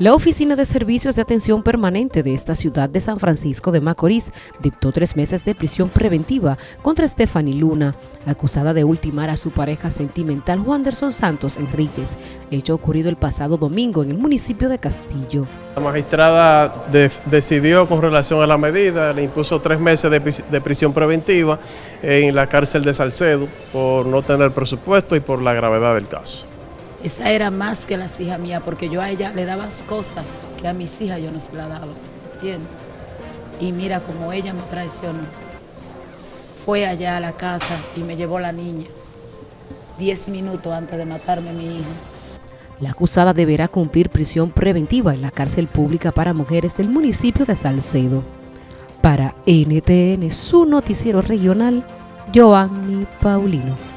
La Oficina de Servicios de Atención Permanente de esta ciudad de San Francisco de Macorís dictó tres meses de prisión preventiva contra Stephanie Luna, acusada de ultimar a su pareja sentimental Wanderson Santos Enríquez, hecho ocurrido el pasado domingo en el municipio de Castillo. La magistrada decidió con relación a la medida, le impuso tres meses de, prisión preventiva en la cárcel de Salcedo por no tener presupuesto y por la gravedad del caso. Esa era más que las hijas mías, porque yo a ella le daba cosas que a mis hijas yo no se las daba, ¿entiendes? Y mira como ella me traicionó. Fue allá a la casa y me llevó la niña, diez minutos antes de matarme a mi hija. La acusada deberá cumplir prisión preventiva en la cárcel pública para mujeres del municipio de Salcedo. Para NTN, su noticiero regional, Joanny Paulino.